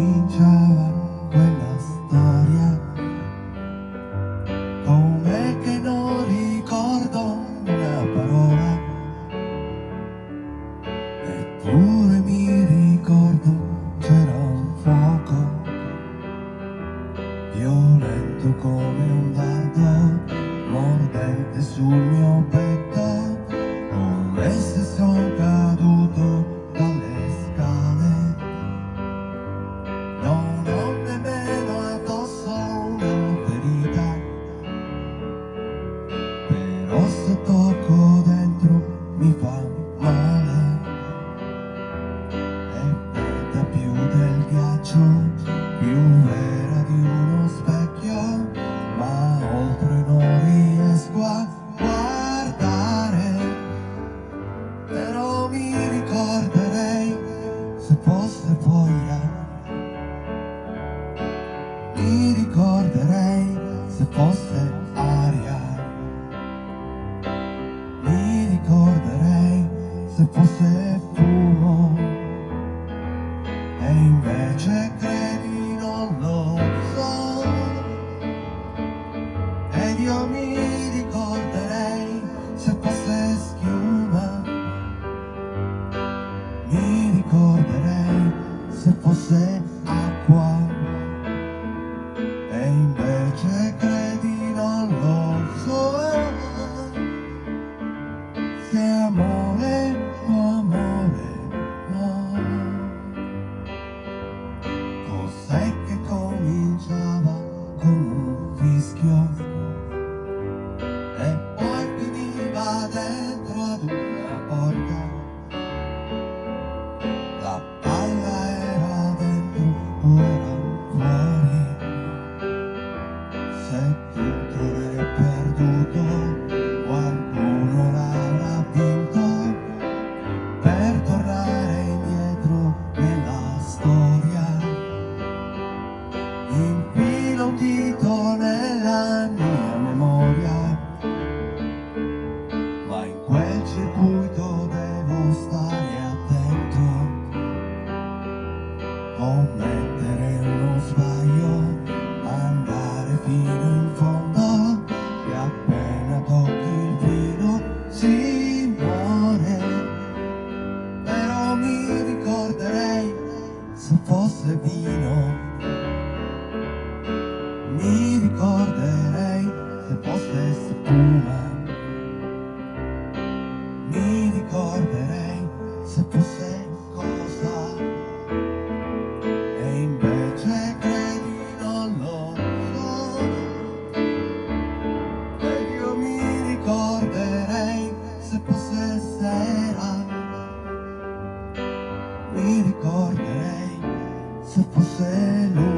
cominciava quella storia. Com'è che non ricordo una parola. E aria. Mi ricorderei se fosse fumo. E invece credi non lo so. Ed io mi ricorderei se fosse schiuma. Mi ricorderei se fosse aria sai che cominciava con un fischio. E poi finiva adesso commettere uno sbaglio, andare fino in fondo, che appena tocchi il filo si muore. Però mi ricorderei se fosse vino se puso